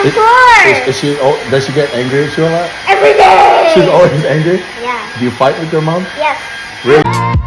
Is, course. is, is she, oh, does she get angry at you a lot? Every day. She's always angry? Yeah. Do you fight with your mom? Yes. Really?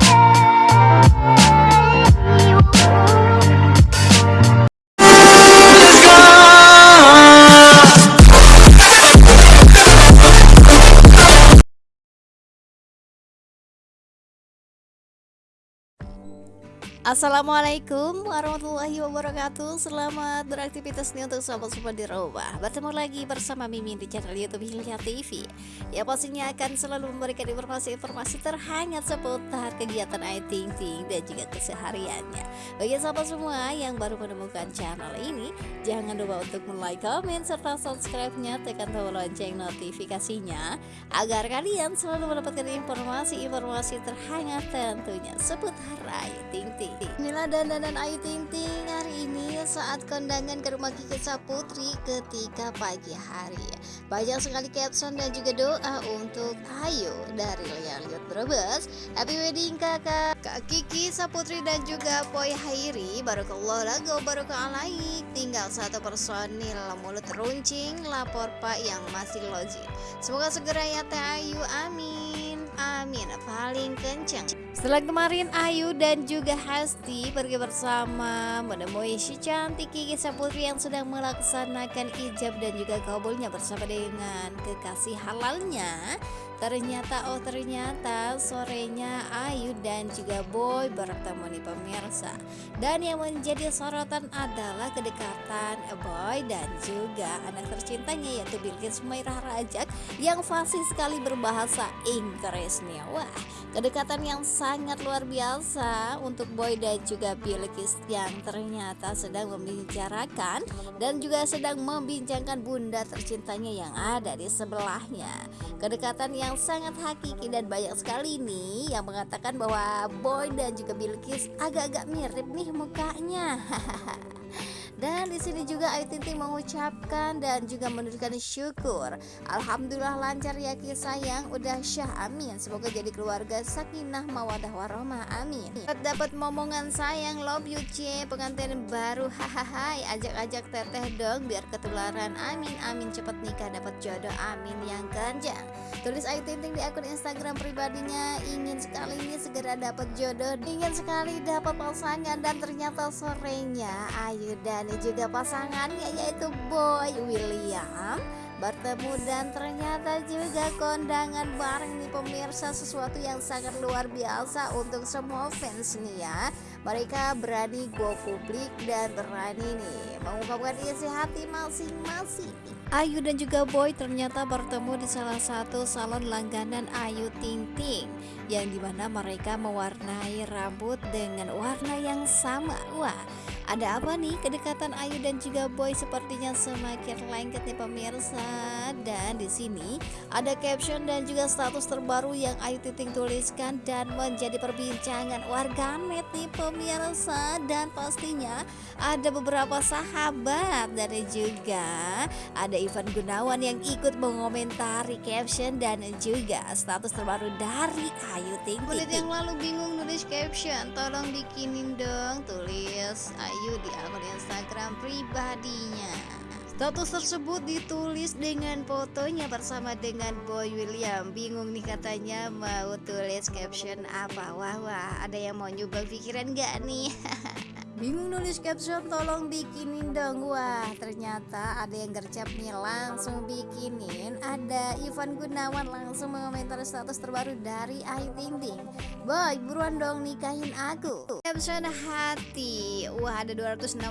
Assalamualaikum warahmatullahi wabarakatuh. Selamat beraktivitas nih untuk sobat-sobat di rumah. Bertemu lagi bersama Mimin di channel Youtube Hilya TV Ya pastinya akan selalu memberikan informasi-informasi terhangat seputar kegiatan Ayu Ting Ting dan juga kesehariannya. Bagi sahabat semua yang baru menemukan channel ini Jangan lupa untuk like, komen, serta subscribe-nya. Tekan tombol lonceng notifikasinya Agar kalian selalu mendapatkan informasi-informasi terhangat tentunya seputar Ayu Ting Ting Inilah dandanan Ayu Ting Ting hari ini saat kondangan ke rumah Kiki Saputri ketika pagi hari. Banyak sekali caption dan juga doa untuk Ayu dari Lea Liut Brebes. Happy wedding kakak. Kak Kiki Saputri dan juga Boy Hairi. Barakallah lagu barokah alaik. Tinggal satu personil mulut runcing lapor pak yang masih logik Semoga segera ya Teh Ayu. Amin. Amin. Paling kencang setelah kemarin Ayu dan juga Hasti pergi bersama menemui si cantik Kiki Saputri yang sedang melaksanakan ijab dan juga kabulnya bersama dengan kekasih halalnya. Ternyata oh ternyata sorenya Ayu dan juga Boy bertemu nih pemirsa. Dan yang menjadi sorotan adalah kedekatan Boy dan juga anak tercintanya yaitu Bilkis Mairah Rajak Yang fasih sekali berbahasa Inggris nih. Wah kedekatan yang luar biasa untuk Boy dan juga Bilkis yang ternyata sedang membicarakan Dan juga sedang membincangkan bunda tercintanya yang ada di sebelahnya Kedekatan yang sangat hakiki dan banyak sekali nih yang mengatakan bahwa Boy dan juga Bilkis agak-agak mirip nih mukanya. Dan di sini juga Ayu Ting Ting mengucapkan dan juga menunjukkan syukur. Alhamdulillah lancar ya kisah yang udah syah amin. Semoga jadi keluarga sakinah mawadah warahmah amin. Dapat momongan sayang love you C pengantin baru hahaha ajak-ajak teteh dong biar ketularan amin amin cepet nikah dapat jodoh amin yang kencang. Tulis Ayu Ting Ting di akun Instagram pribadinya ingin sekali ini segera dapat jodoh, ingin sekali dapat pasangan dan ternyata sorenya Ayu dan dan juga pasangannya yaitu Boy William. Bertemu dan ternyata juga kondangan bareng nih pemirsa sesuatu yang sangat luar biasa untuk semua fans nih ya. Mereka berani go publik dan berani nih mengungkapkan isi hati masing-masing. Ayu dan juga Boy ternyata bertemu di salah satu salon langganan Ayu Ting Ting yang di mana mereka mewarnai rambut dengan warna yang sama. Wah ada apa nih kedekatan Ayu dan juga Boy sepertinya semakin lengket nih pemirsa? Dan di sini ada caption dan juga status terbaru yang Ayu Ting tuliskan dan menjadi perbincangan warganet nih pemirsa. Dan pastinya ada beberapa sahabat dan juga ada Ivan Gunawan yang ikut mengomentari caption dan juga status terbaru dari Ayu Ting Ting. Yang lalu bingung nulis caption, tolong bikinin dong tulis. Ayu Ayu di akun Instagram pribadinya. Status tersebut ditulis dengan fotonya bersama dengan Boy William. Bingung nih katanya mau tulis caption apa. Wah wah ada yang mau nyubang pikiran gak nih Bingung nulis caption tolong bikinin dong. Wah ternyata ada yang gercep nih langsung bikinin. Ada Ivan Gunawan langsung mengomentari status terbaru dari Ayu Ting Ting Boy buruan dong nikahin aku. Caption hati. Wah ada 264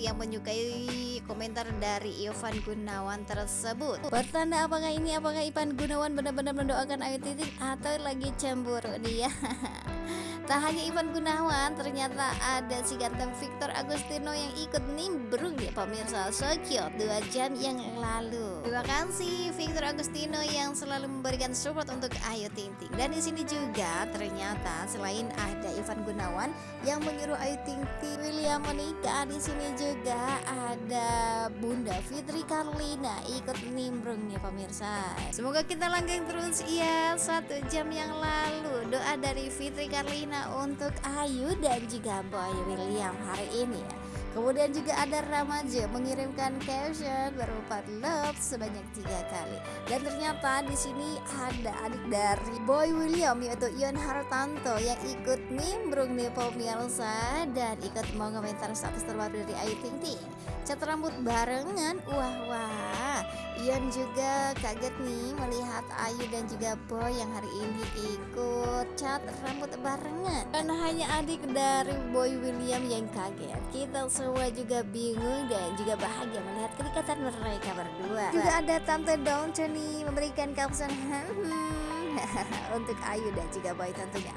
yang menyukai komentar dari Ivan Gunawan tersebut. Pertanda apakah ini apakah Ivan Gunawan benar-benar mendoakan Ayu Ting Ting Atau lagi cemburu dia Tak hanya Ivan Gunawan, ternyata ada si ganteng Victor Agustino yang ikut nimbrung ya pemirsa Sokyo dua jam yang lalu. Terima kasih Victor Agustino yang selalu memberikan support untuk Ayu Ting Ting. Dan di sini juga ternyata selain ada Ivan Gunawan yang menyuruh Ayu Ting Ting William menikah, di sini juga ada Bunda Fitri Karlina ikut nimbrung ya pemirsa. Semoga kita langgeng terus ya satu jam yang lalu doa dari Fitri Karlina untuk Ayu dan juga Boy William hari ini ya Kemudian juga ada Ramaja mengirimkan caption berupa love sebanyak tiga kali. Dan ternyata di sini ada adik dari Boy William yaitu Ion Hartanto yang ikut nimbrung nih pemirsa dan ikut mau komentar status terbaru dari Ayu Ting Ting. Cat rambut barengan, wah wah. Ion juga kaget nih melihat Ayu dan juga Boy yang hari ini ikut cat rambut barengan. Dan hanya adik dari Boy William yang kaget. Kita semua juga bingung dan juga bahagia melihat kedekatan mereka berdua. Juga ada Tante Dawn nih memberikan caption hmm, untuk Ayu dan juga Boy tentunya.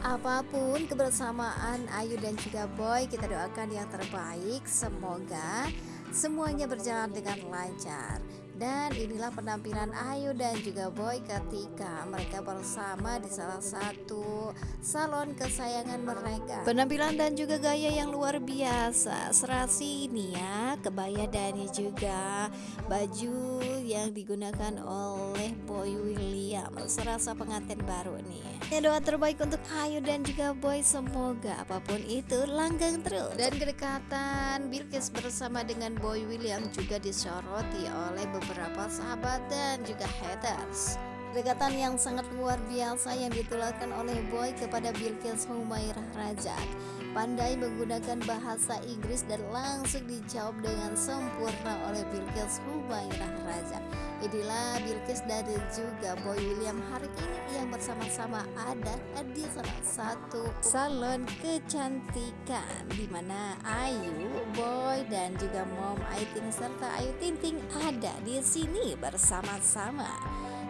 Apa pun kebersamaan Ayu dan juga Boy, kita doakan yang terbaik. Semoga semuanya berjalan dengan lancar. Dan inilah penampilan Ayu dan juga Boy ketika mereka bersama di salah satu salon kesayangan mereka. Penampilan dan juga gaya yang luar biasa. Serasi ini ya, kebaya dan juga baju yang digunakan oleh Boy William. Serasa pengantin baru nih. Ya doa terbaik untuk Ayu dan juga Boy semoga apa pun itu langgang terus. Dan kedekatan Bilkis bersama dengan Boy William juga disoroti oleh beberapa beberapa sahabat dan juga haters. Kedekatan yang sangat luar biasa yang ditularkan oleh Boy kepada Bilkis Humairah Rajak Pandai menggunakan bahasa Inggris dan langsung dijawab dengan sempurna oleh Bilkis Humairah Rajak Inilah Bilkis dan juga Boy William. Hari ini yang bersama-sama ada di salah satu salon kecantikan di mana Ayu, Boy dan juga Mom Ayu Ting serta Ayu Tinting ada di sini bersama-sama.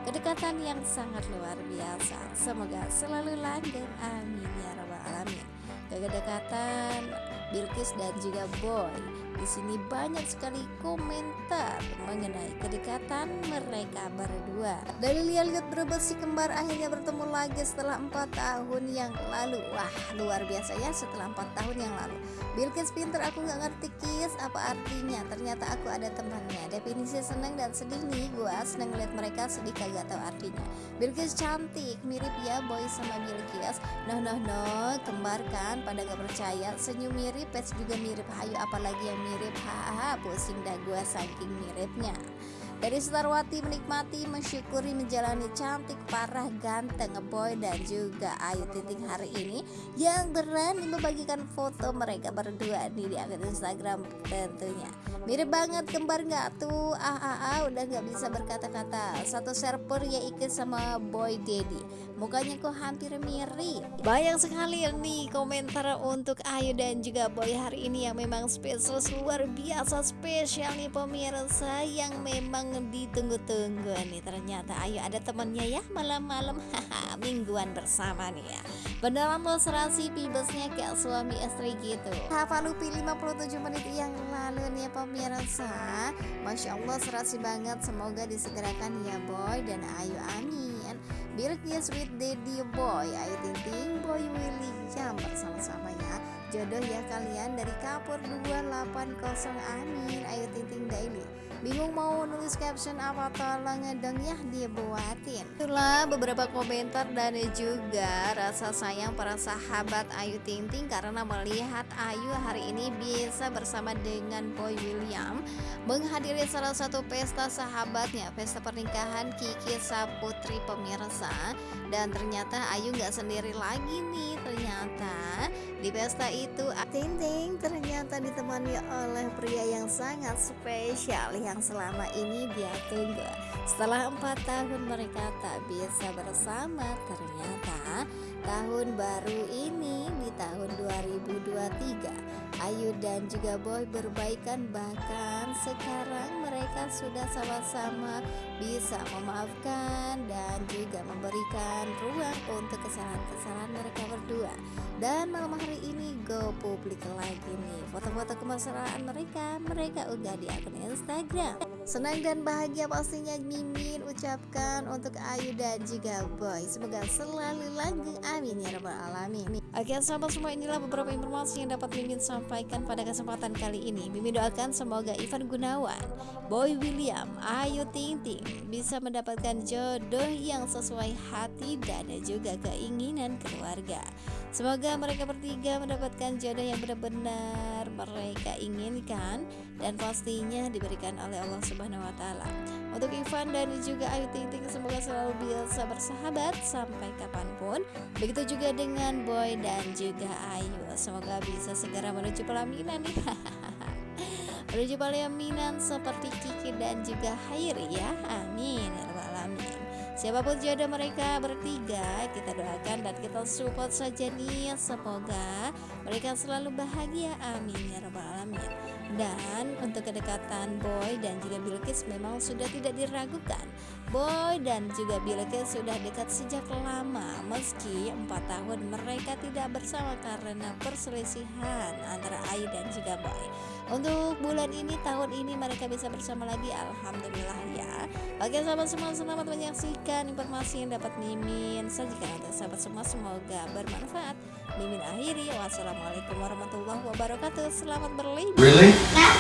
Kedekatan yang sangat luar biasa. Semoga selalu langgeng. Amin ya rabbal alamin. Kedekatan Bilkis dan juga Boy di sini banyak sekali komentar mengenai kedekatan mereka berdua. Dari lihat-lihat berbesi kembar akhirnya bertemu lagi setelah empat tahun yang lalu. Wah, luar biasa ya setelah empat tahun yang lalu. Bilkis pinter aku nggak ngerti kis apa artinya. Ternyata aku ada temannya. Definisi seneng dan sedih nih. Gua seneng lihat mereka sedih kagak tahu artinya. Bilkis cantik, mirip ya boy sama Bilkis. Noh noh noh, kembar kan? Pada gak percaya. Senyum mirip, pets juga mirip. Hayu apalagi yang mirip hahaha pusing dah gua saking miripnya dari Starwati menikmati, mensyukuri, menjalani cantik, parah, ganteng, boy dan juga Ayu Titik hari ini yang berani membagikan foto mereka berdua nih di akun Instagram tentunya. Mirip banget kembar nggak tuh? Ah ah ah udah nggak bisa berkata-kata. Satu server ya ikut sama Boy Daddy. Mukanya kok hampir mirip. Banyak sekali nih komentar untuk Ayu dan juga Boy hari ini yang memang spesial luar biasa spesial nih pemirsa yang memang ditunggu-tunggu nih. Ternyata ayo ada temannya ya malam-malam. Mingguan bersama nih ya. Beneran lo serasi pibesnya kayak suami istri gitu. Hafal Lupi 57 menit yang lalu nih ya pemirsa. Masya Allah serasi banget. Semoga disegerakan ya boy dan ayo amin Birknya sweet daddy boy. Ayo ting boy Willy. Jam bersama-sama ya Jodoh ya kalian dari Kapur 280 Amin. Ayo ting daily. Bingung mau nulis caption apa tolong dong ya dia buatin. Itulah beberapa komentar dan juga rasa sayang para sahabat. Ayu Ting Ting Karena melihat Ayu hari ini bisa bersama dengan Boy William Menghadiri salah satu pesta sahabatnya Pesta pernikahan Kiki Saputri pemirsa. Dan ternyata Ayu nggak sendiri lagi nih Ternyata di pesta itu. Ting Ting ternyata ditemani oleh pria yang sangat spesial yang selama ini dia tunggu. Setelah empat tahun mereka tak bisa bersama Ternyata tahun baru ini di tahun 2023 Ayu dan juga Boy berbaikan. Bahkan sekarang mereka sudah sama-sama bisa memaafkan dan juga memberikan ruang untuk kesalahan-kesalahan mereka berdua. Dan malam hari ini go publik lagi nih. Foto-foto kemesraan mereka mereka unggah di akun Instagram senang dan bahagia pastinya Mimin ucapkan untuk Ayu dan juga Boy. Semoga selalu langgeng. Amin ya rabbal alamin. Oke sahabat semua inilah beberapa informasi yang dapat Mimin sampaikan pada kesempatan kali ini. Mimin doakan semoga Ivan Gunawan, Boy William, Ayu Ting Ting bisa mendapatkan jodoh yang sesuai hati dan juga keinginan keluarga Semoga mereka bertiga mendapatkan jodoh yang benar-benar mereka inginkan dan pastinya diberikan oleh Allah Subhanahu wa taala. Untuk Ivan dan juga Ayu Ting Ting semoga selalu bisa bersahabat sampai kapan pun. Begitu juga dengan Boy dan juga Ayu. Semoga bisa segera menuju pelaminan nih. menuju pelaminan seperti Kiki dan juga Hairi ya. Amin ya alamin. Siapa pun jodoh mereka bertiga Kita doakan dan kita support saja nih. Semoga mereka selalu bahagia. Amin ya rabbal alamin. Dan untuk kedekatan Boy dan juga Bilkis memang sudah tidak diragukan Boy dan juga Bilkis sudah dekat sejak lama Meski 4 tahun mereka tidak bersama karena perselisihan antara Ayu dan juga Boy. Untuk bulan ini tahun ini mereka bisa bersama lagi Alhamdulillah ya. Oke sahabat semua selamat menyaksikan informasi yang dapat Mimin sajikan untuk sahabat semua. Semoga bermanfaat. Mimin akhiri. Wassalamualaikum warahmatullahi wabarakatuh. Selamat berlibur. Really? Yeah.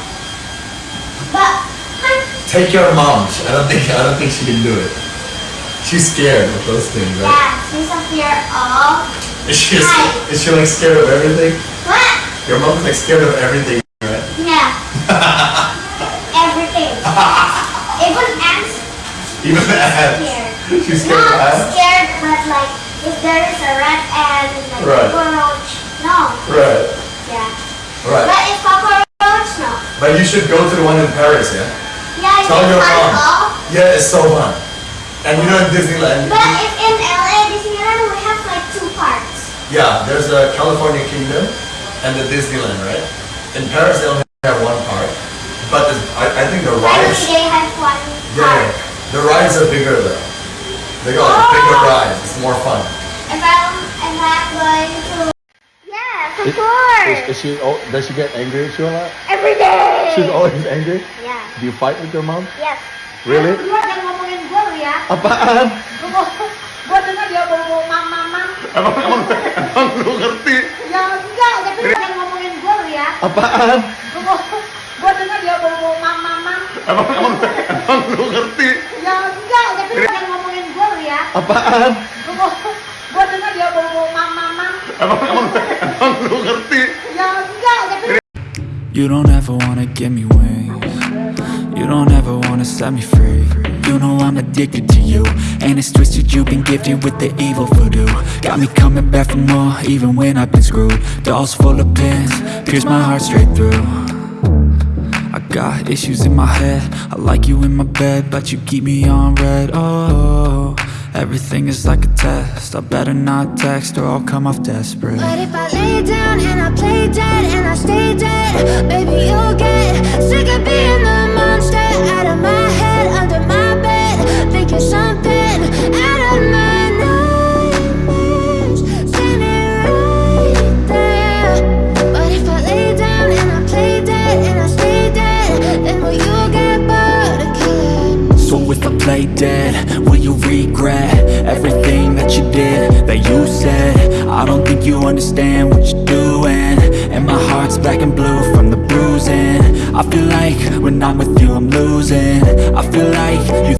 But Take your mom. I don't think I don't think she can do it. She's scared of those things, right? yeah, she's fear of Is she Hi. is she like scared of everything? what? Your mom's like scared of everything, right? Yeah. Everything. Even ants Even ants. scared. She's scared of Not ants. scared, but like if there is a rat and like Right. cockroach, no. Right. Yeah. Right. But if cockroach, no. But you should go to the one in Paris, yeah? Yeah, you Tell your mom. all. Yeah, it's so fun. And you know in Disneyland, But if in LA Disneyland we have like two parts. yeah, there's a California Kingdom and the Disneyland, right? In Paris they only have one part, but the, I, I think the Finally rides, they have one yeah, part. the rides are bigger though. They got Oh. bigger rides. It's more fun. If I'm if I'm going to Yes, of Is, course. is, is she? Oh, does she get angry at you a lot? Every day. She's always angry. Do you fight with your mom? Yes. Really? Lu jangan ngomongin gue lu ya. Apaan? Gue dengar dia bawa mam mam mam. Emang emang emang lu ngerti? Ya enggak, tapi lu jangan ngomongin gue lu ya. Apaan? Gue dengar dia bawa mam mam mam. Emang emang emang lu ngerti? Ya enggak, tapi lu jangan ngomongin gue lu ya. Apaan? Gue dengar dia bawa mam mam mam. Emang emang emang lu ngerti? Ya enggak, tapi You don't ever wanna give me wings You don't ever wanna set me free. You know I'm addicted to you And it's twisted. You've been gifted with the evil voodoo. Got me coming back for more even when I've been screwed. Dolls full of pins, pierce my heart straight through. I got issues in my head. I like you in my bed But you keep me on red. Oh, everything is like a test. I better not text or I'll come off desperate. But if I lay down and I play dead and I stay dead, baby, you'll get sick of being the out of my head, under my bed, thinking something out of my nightmares, right there. But if I lay down and I play dead and I stay dead, then will you get bored of killing? So if I play dead, will you regret everything that you did, that you said? I don't think you understand what you're doing And my heart's black and blue from the bruising I feel like I'm with you I'm losing. I feel like you